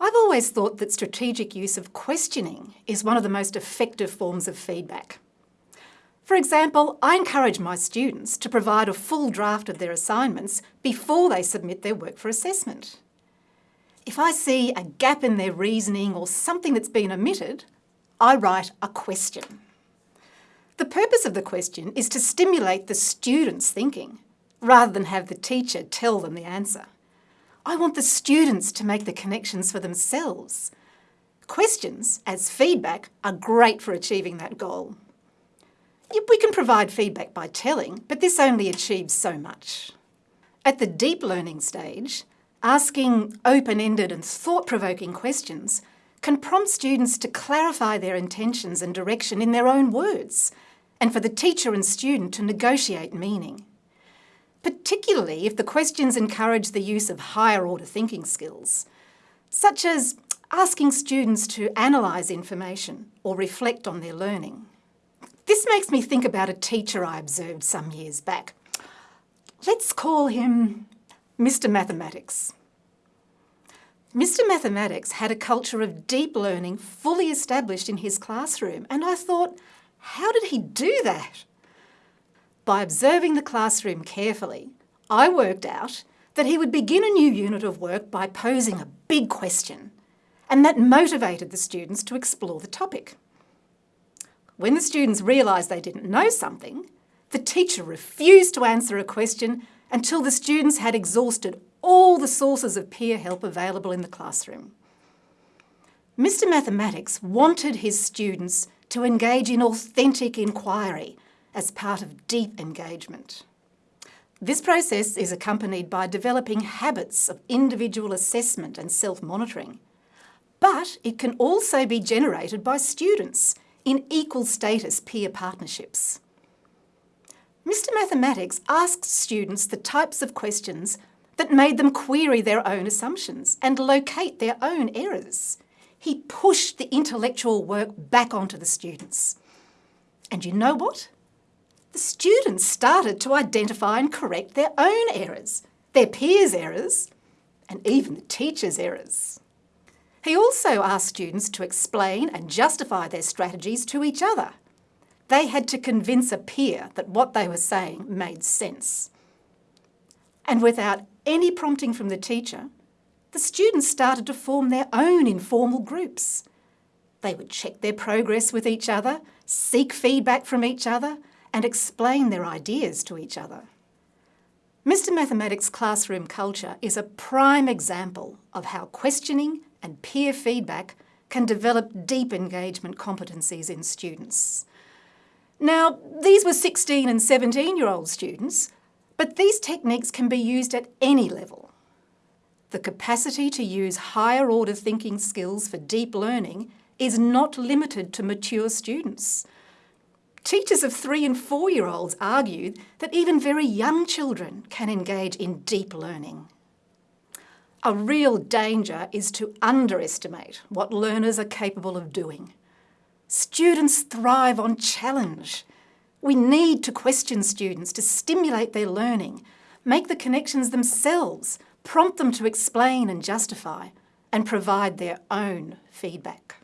I've always thought that strategic use of questioning is one of the most effective forms of feedback. For example, I encourage my students to provide a full draft of their assignments before they submit their work for assessment. If I see a gap in their reasoning or something that's been omitted, I write a question. The purpose of the question is to stimulate the student's thinking, rather than have the teacher tell them the answer. I want the students to make the connections for themselves. Questions, as feedback, are great for achieving that goal. We can provide feedback by telling, but this only achieves so much. At the deep learning stage, asking open-ended and thought-provoking questions can prompt students to clarify their intentions and direction in their own words, and for the teacher and student to negotiate meaning particularly if the questions encourage the use of higher order thinking skills, such as asking students to analyse information or reflect on their learning. This makes me think about a teacher I observed some years back. Let's call him Mr Mathematics. Mr Mathematics had a culture of deep learning fully established in his classroom and I thought, how did he do that? By observing the classroom carefully, I worked out that he would begin a new unit of work by posing a big question, and that motivated the students to explore the topic. When the students realised they didn't know something, the teacher refused to answer a question until the students had exhausted all the sources of peer help available in the classroom. Mr Mathematics wanted his students to engage in authentic inquiry as part of deep engagement. This process is accompanied by developing habits of individual assessment and self-monitoring. But it can also be generated by students in equal status peer partnerships. Mr Mathematics asked students the types of questions that made them query their own assumptions and locate their own errors. He pushed the intellectual work back onto the students. And you know what? The students started to identify and correct their own errors, their peers' errors, and even the teachers' errors. He also asked students to explain and justify their strategies to each other. They had to convince a peer that what they were saying made sense. And without any prompting from the teacher, the students started to form their own informal groups. They would check their progress with each other, seek feedback from each other, and explain their ideas to each other. Mr Mathematics' classroom culture is a prime example of how questioning and peer feedback can develop deep engagement competencies in students. Now, these were 16 and 17 year old students, but these techniques can be used at any level. The capacity to use higher order thinking skills for deep learning is not limited to mature students. Teachers of three and four year olds argue that even very young children can engage in deep learning. A real danger is to underestimate what learners are capable of doing. Students thrive on challenge. We need to question students to stimulate their learning, make the connections themselves, prompt them to explain and justify, and provide their own feedback.